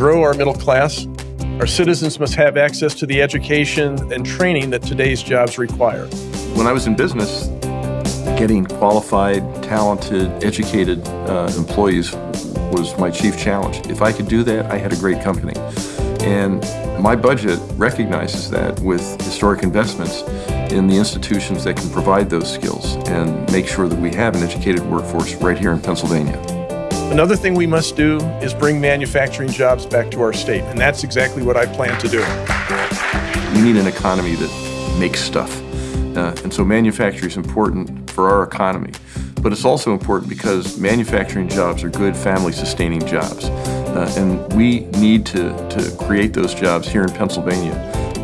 grow our middle class, our citizens must have access to the education and training that today's jobs require. When I was in business, getting qualified, talented, educated uh, employees was my chief challenge. If I could do that, I had a great company. And my budget recognizes that with historic investments in the institutions that can provide those skills and make sure that we have an educated workforce right here in Pennsylvania. Another thing we must do is bring manufacturing jobs back to our state, and that's exactly what I plan to do. We need an economy that makes stuff. Uh, and so manufacturing is important for our economy. But it's also important because manufacturing jobs are good family-sustaining jobs. Uh, and we need to, to create those jobs here in Pennsylvania.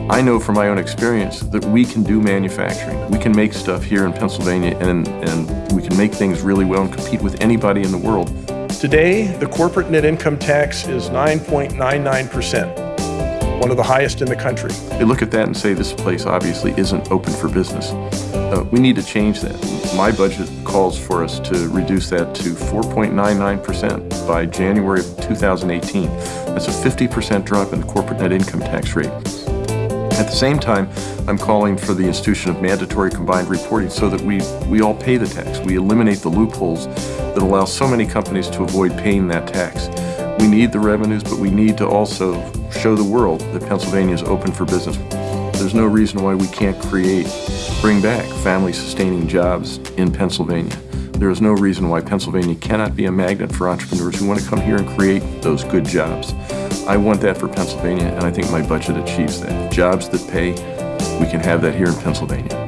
I know from my own experience that we can do manufacturing. We can make stuff here in Pennsylvania and, and we can make things really well and compete with anybody in the world. Today, the corporate net income tax is 9.99%, one of the highest in the country. They look at that and say this place obviously isn't open for business. Uh, we need to change that. My budget calls for us to reduce that to 4.99% by January of 2018. That's a 50% drop in the corporate net income tax rate. At the same time, I'm calling for the institution of mandatory combined reporting so that we, we all pay the tax. We eliminate the loopholes that allow so many companies to avoid paying that tax. We need the revenues, but we need to also show the world that Pennsylvania is open for business. There's no reason why we can't create, bring back family-sustaining jobs in Pennsylvania. There is no reason why Pennsylvania cannot be a magnet for entrepreneurs who want to come here and create those good jobs. I want that for Pennsylvania, and I think my budget achieves that. Jobs that pay, we can have that here in Pennsylvania.